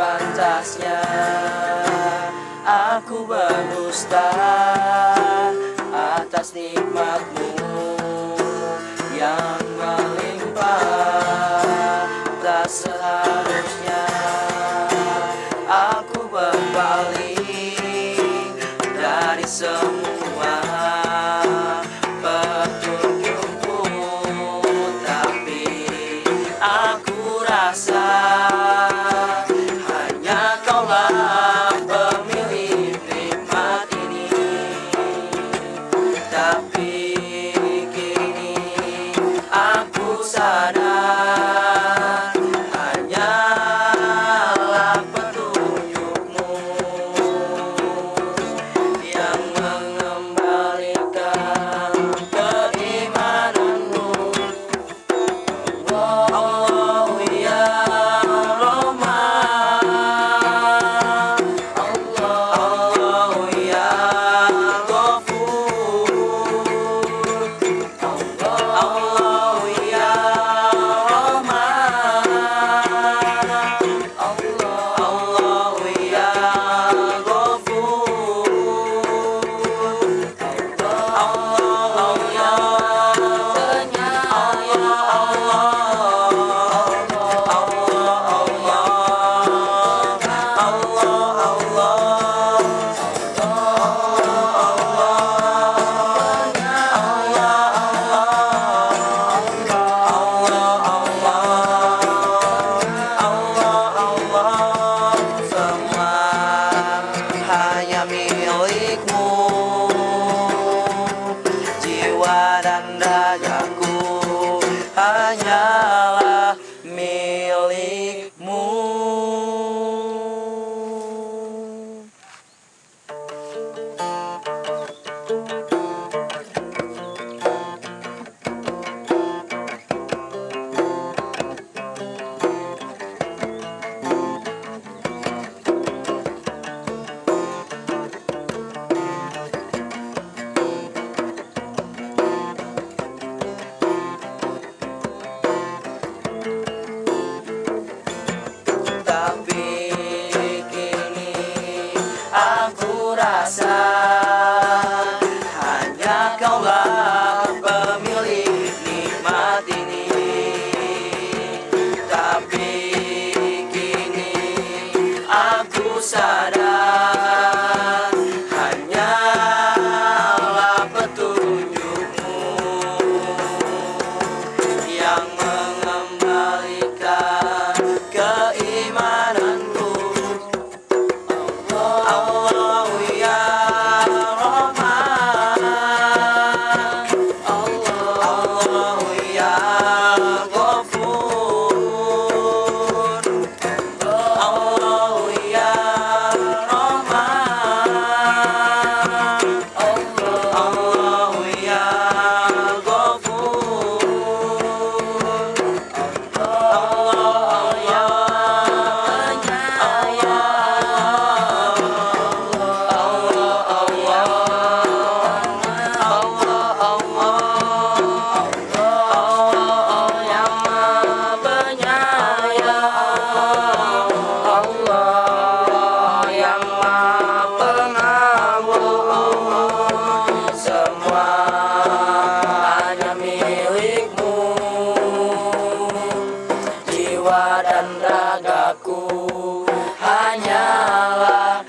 atasnya Aku berdusta atas nikmatmu yang melimpah. Tak seharusnya da da da. tapi jiwa dan ragaku. Hanyalah